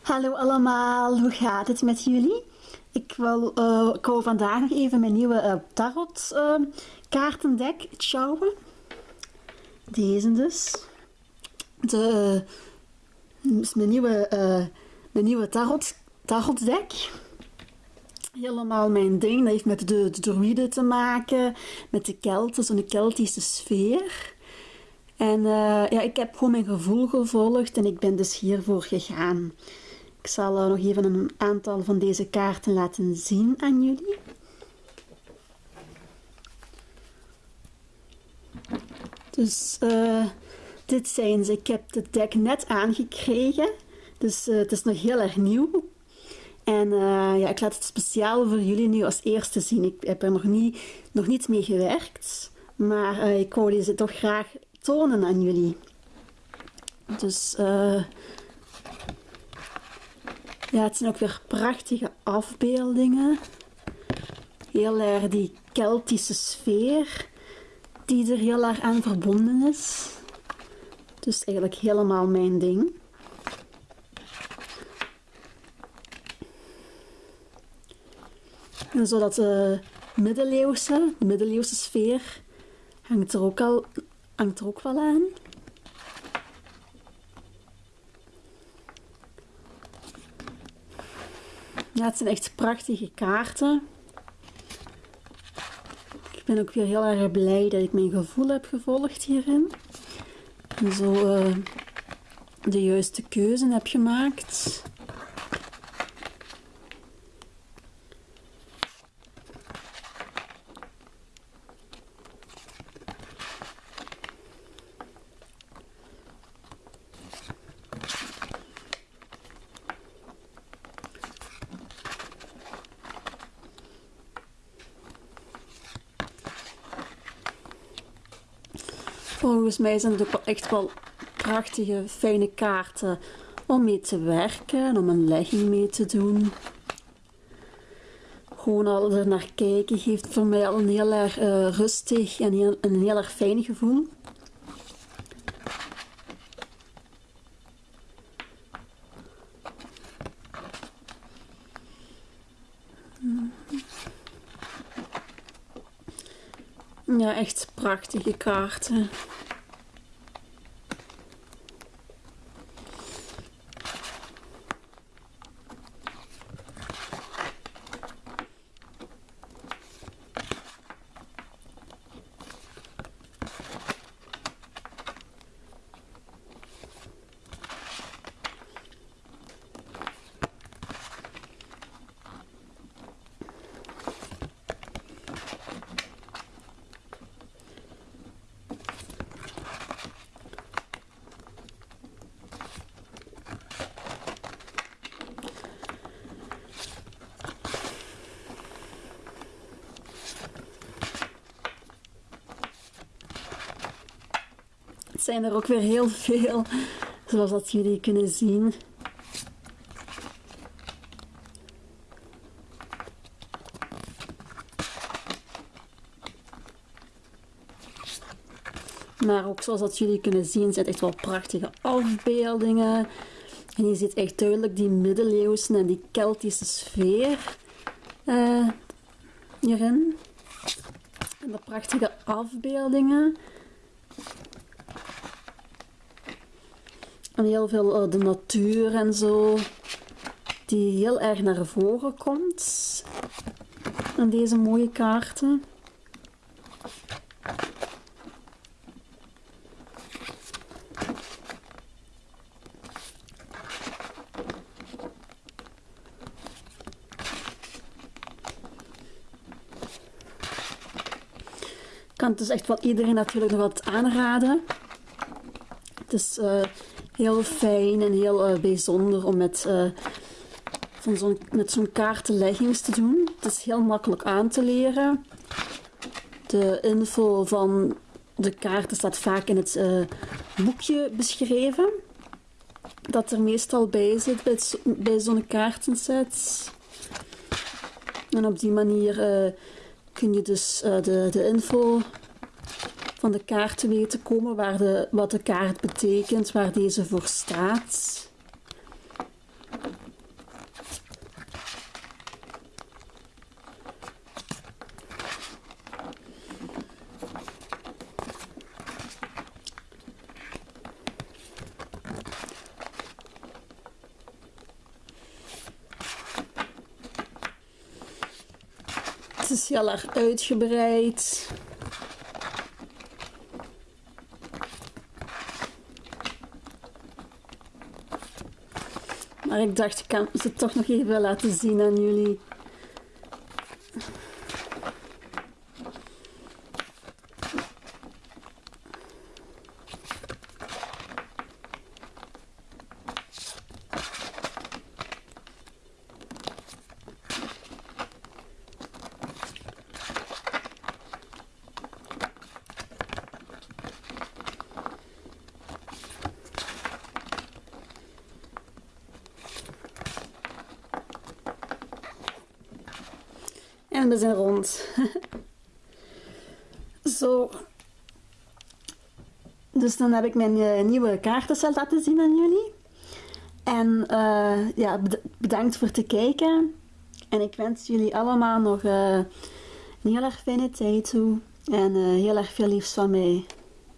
Hallo allemaal, hoe gaat het met jullie? Ik wil, uh, ik vandaag nog even mijn nieuwe uh, tarot uh, kaartendek sjouwen. Deze dus. De, is mijn nieuwe, mijn nieuwe tarot, tarotdek. Helemaal mijn ding. Dat heeft met de, de druiden te maken, met de Kelten, zo'n Keltische sfeer. En ja, ik heb gewoon mijn gevoel gevolgd en ik ben dus hiervoor gegaan. Ik zal nog even een aantal van deze kaarten laten zien aan jullie. Dus uh, dit zijn ze. Ik heb het deck net aangekregen. Dus uh, het is nog heel erg nieuw. En uh, ja, ik laat het speciaal voor jullie nu als eerste zien. Ik heb er nog niet, nog niet mee gewerkt. Maar ik wou deze toch graag tonen aan jullie. Dus ja, het zijn ook weer prachtige afbeeldingen. Heel erg die Keltische sfeer die er heel erg aan verbonden is. Dus eigenlijk helemaal mijn ding. En zodat de middeleeuwse, de middeleeuwse sfeer hangt er ook, al, hangt er ook wel aan. Ja, het zijn echt prachtige kaarten. Ik ben ook weer heel erg blij dat ik mijn gevoel heb gevolgd hierin. En zo uh, de juiste keuze heb gemaakt. Volgens mij zijn het ook wel echt wel prachtige, fijne kaarten om mee te werken, om een legging mee te doen. Gewoon al er naar kijken geeft voor mij al een heel erg uh, rustig en een heel erg fijn gevoel. Ja, echt prachtige kaarten. Het zijn er ook weer heel veel, zoals dat jullie kunnen zien. Maar ook zoals dat jullie kunnen zien, zijn echt wel prachtige afbeeldingen. En je ziet echt duidelijk die middeleeuwse en die Keltische sfeer uh, hierin. En de prachtige afbeeldingen. Heel veel uh, de natuur en zo, die heel erg naar voren komt aan deze mooie kaarten. Kan het dus echt wel iedereen natuurlijk nog wat aanraden. Het is uh, heel fijn en heel uh, bijzonder om met, uh, van zo'n met zo'n kaartenleggings te doen. Het is heel makkelijk aan te leren. De info van de kaarten staat vaak in het uh, boekje beschreven. Dat er meestal bij zit bij, bij zo'n kaartenset. En op die manier kun je dus de, de info van de kaart te weten komen, waar de, wat de kaart betekent, waar deze voor staat. Het is heel erg uitgebreid. Maar ik dacht, ik kan ze toch nog even laten zien aan jullie. En we zijn rond. Zo. Dus dan heb ik mijn uh, nieuwe kaartencel laten zien aan jullie. En uh, ja, bedankt voor het kijken. En ik wens jullie allemaal nog uh, een heel erg fijne tijd toe. En heel erg veel liefs van mij.